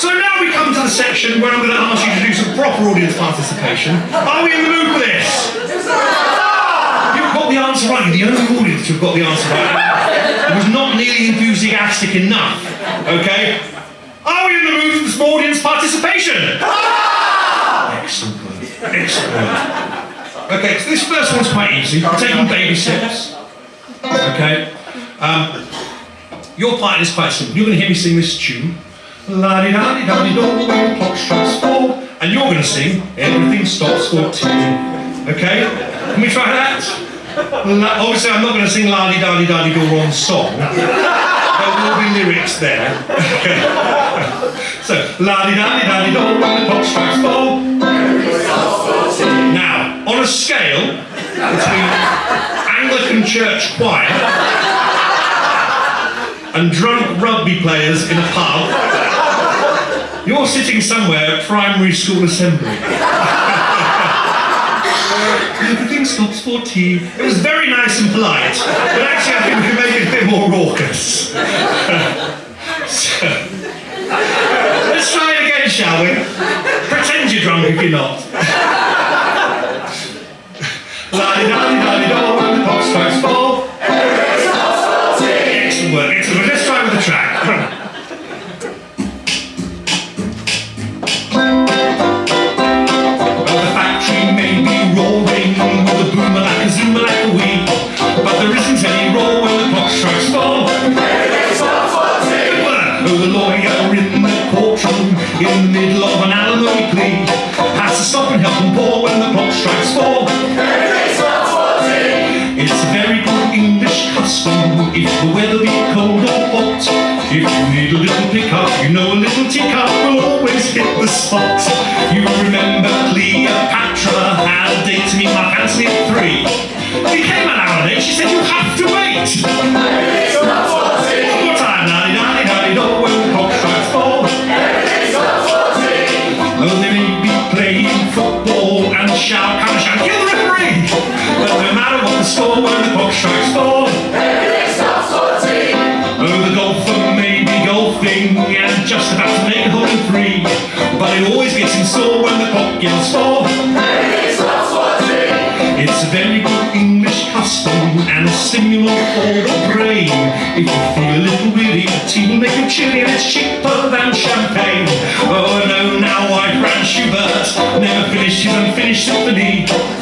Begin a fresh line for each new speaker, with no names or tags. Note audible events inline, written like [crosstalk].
So now we come to the section where I'm going to ask you to do some proper audience participation. Are we in the mood for this? You've got the answer right. You're the only audience who've got the answer right. It was not nearly enthusiastic enough. Okay? Are we in the mood for some audience participation? Excellent. Excellent. Okay, so this first one's quite easy. We're taking baby steps. Okay? Um, your part is quite simple. You're going to hear me sing this tune. La di da di da di do when clock strikes four. And you're going to sing Everything Stops for Tea. Okay? Can we try that? La, obviously, I'm not going to sing La di da di da di do wrong song. There will be lyrics there. [laughs] So, La di da di da di do when clock strikes four. Now, on a scale between Anglican church choir and drunk rugby players in a pub, you're sitting somewhere at primary school assembly. Everything stops for tea. It was very nice and polite, but actually I think we can make it a bit more raucous. [laughs] so, let's try it again, shall we? Pretend you're drunk if you're not. The lawyer in the courtroom in the middle of an alimony plea has to stop and help them pour when the clock strikes four. It's a very good English custom if the weather be cold or hot. If you need a little pickup, you know a little teacup will always hit the spot. You remember Cleopatra had a date to meet Mark Antony at three. He came an hour late, she said you have to wait. Oh, they may be playing football and shout, come and shout, kill the referee! But no matter what the score, when the clock strikes four, oh, the golfer may be golfing and just about to make a hole in three, but it always gets in sore when the clock yells four. It's a very good English custom and a stimulant for the brain. If you feel a little weary, tea will make you chilly and it's cheaper than Thank you.